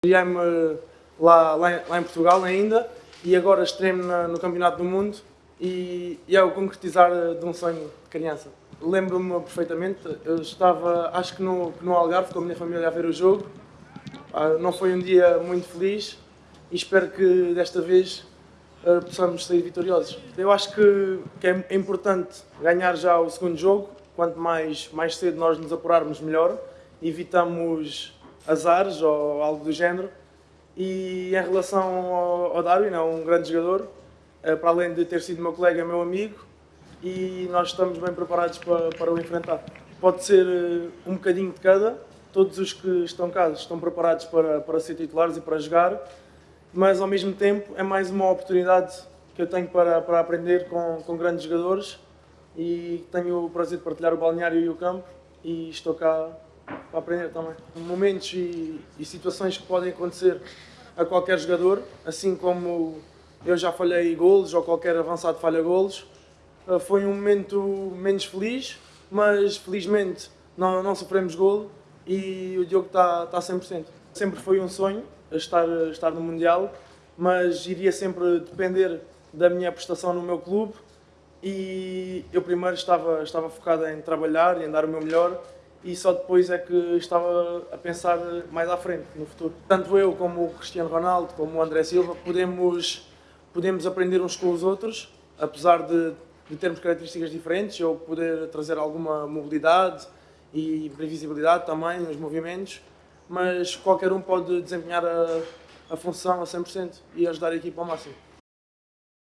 Criei-me lá, lá, lá em Portugal ainda e agora extremo no Campeonato do Mundo e, e é o concretizar de um sonho de criança. Lembro-me perfeitamente, eu estava, acho que no, no Algarve com a minha família a ver o jogo. Ah, Não foi um dia muito feliz e espero que desta vez ah, possamos sair vitoriosos. Eu acho que, que é importante ganhar já o segundo jogo, quanto mais, mais cedo nós nos apurarmos melhor, evitamos azares ou algo do género. E em relação ao, Darwin, é um grande jogador, eh, para além de ter sido meu colega, é meu amigo, e nós estamos bem preparados para, para o enfrentar. Pode ser eh, um bocadinho de cada, todos os que estão cá estão preparados para, para ser titulares e para jogar, mas ao mesmo tempo é mais uma oportunidade que eu tenho para, para aprender com, com grandes jogadores e tenho o prazer de partilhar o balneário e o campo e estou cá para aprender também. Momentos e, e situações que podem acontecer a qualquer jogador, assim como eu já falhei golos ou qualquer avançado falha golos. Uh, Foi um momento menos feliz, mas felizmente não, não sofremos golo e o Diogo está está 100%. Sempre foi um sonho estar, estar no Mundial, mas iria sempre depender da minha prestação no meu clube e eu primeiro estava, estava focado em trabalhar e em dar o meu melhor e só depois é que estava a pensar mais à frente, no futuro. Tanto eu como o Cristiano Ronaldo, como o André Silva, podemos, podemos aprender uns com os outros, apesar de, de termos características diferentes, eu poder trazer alguma mobilidade e previsibilidade também nos movimentos, mas qualquer um pode desempenhar a, a função a 100% e ajudar a equipa ao máximo.